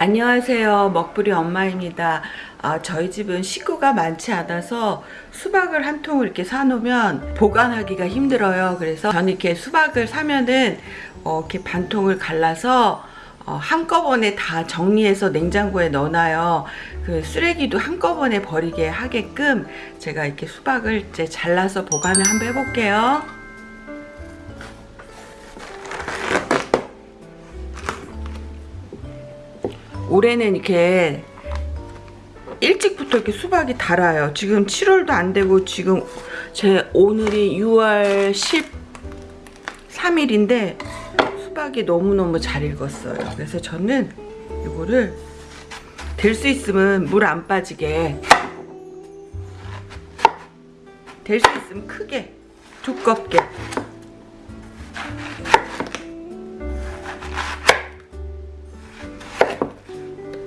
안녕하세요. 먹부리 엄마입니다. 아, 저희 집은 식구가 많지 않아서 수박을 한 통을 이렇게 사놓으면 보관하기가 힘들어요. 그래서 저는 이렇게 수박을 사면은 어, 이렇게 반 통을 갈라서 어, 한꺼번에 다 정리해서 냉장고에 넣어놔요. 그 쓰레기도 한꺼번에 버리게 하게끔 제가 이렇게 수박을 이제 잘라서 보관을 한번 해볼게요 올해는 이렇게 일찍부터 이렇게 수박이 달아요. 지금 7월도 안 되고 지금 제 오늘이 6월 13일인데 수박이 너무너무 잘 익었어요. 그래서 저는 이거를 될 수 있으면 물 안 빠지게 될 수 있으면 크게 두껍게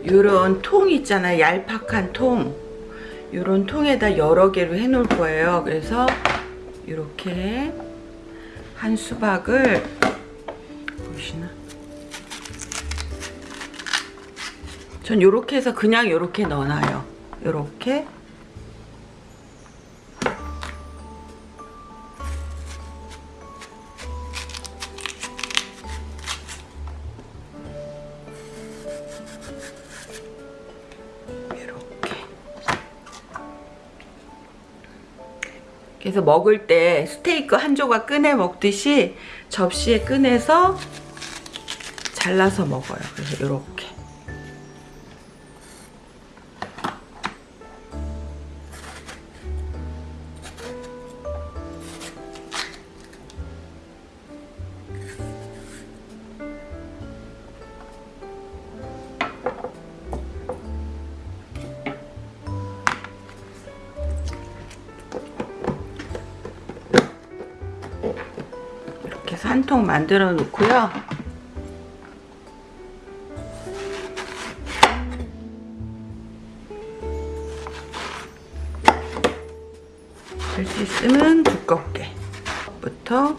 요런 통 있잖아요. 얄팍한 통. 요런 통에다 여러 개로 해 놓을 거예요. 그래서 이렇게 한 수박을 보시나? 전 요렇게 해서 그냥 요렇게 넣어놔요. 요렇게 그래서 먹을 때 스테이크 한 조각 꺼내 먹듯이 접시에 꺼내서 잘라서 먹어요. 그래서 이렇게. 해서 한 통 만들어 놓고요. 될수 있으면 두껍게 부터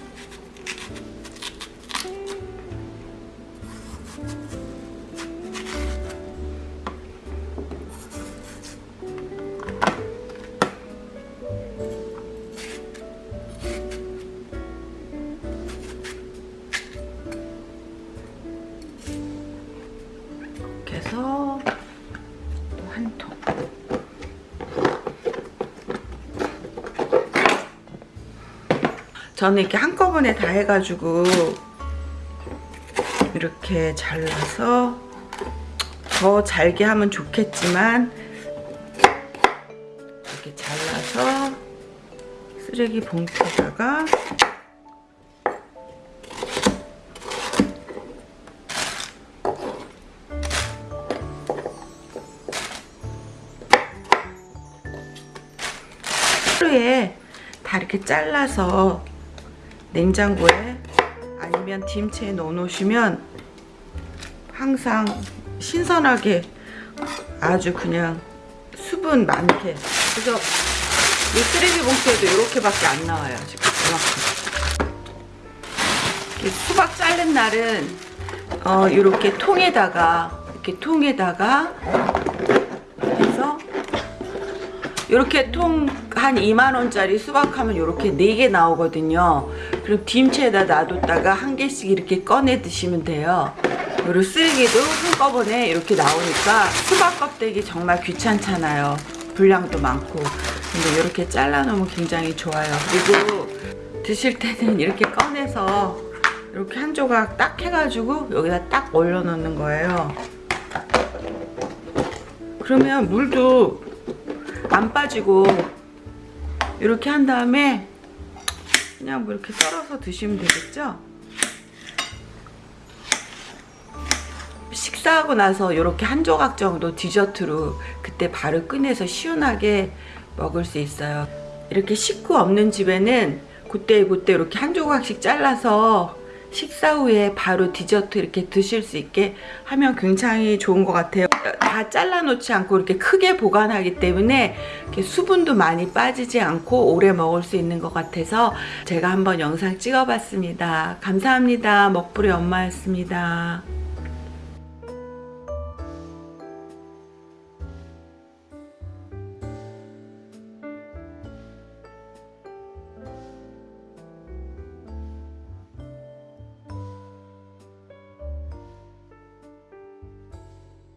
저는 이렇게 한꺼번에 다 해가지고 이렇게 잘라서 더 잘게 하면 좋겠지만 이렇게 잘라서 쓰레기 봉투에다가 하루에 다 이렇게 잘라서 냉장고에 아니면 김치에 넣어 놓으시면 항상 신선하게 아주 그냥 수분 많게. 그래서 이 쓰레기 봉투에도 이렇게밖에 안 나와요 지금 이만큼. 수박 자른 날은 어, 이렇게 통에다가 이렇게 통에다가 해서 이렇게 통 한 2만원짜리 수박하면 이렇게 4개 나오거든요. 그럼 김치에다 놔뒀다가 한 개씩 이렇게 꺼내 드시면 돼요. 그리고 쓰레기도 한꺼번에 이렇게 나오니까 수박 껍데기 정말 귀찮잖아요. 분량도 많고. 근데 이렇게 잘라 놓으면 굉장히 좋아요. 그리고 드실 때는 이렇게 꺼내서 이렇게 한 조각 딱 해가지고 여기다 딱 올려 놓는 거예요. 그러면 물도 안 빠지고 이렇게 한 다음에 그냥 뭐 이렇게 썰어서 드시면 되겠죠? 식사하고 나서 이렇게 한 조각 정도 디저트로 그때 바로 꺼내서 시원하게 먹을 수 있어요. 이렇게 식구 없는 집에는 그때 그때 이렇게 한 조각씩 잘라서 식사 후에 바로 디저트 이렇게 드실 수 있게 하면 굉장히 좋은 것 같아요. 다 잘라 놓지 않고 이렇게 크게 보관하기 때문에 이렇게 수분도 많이 빠지지 않고 오래 먹을 수 있는 것 같아서 제가 한번 영상 찍어 봤습니다. 감사합니다. 먹부리 엄마였습니다.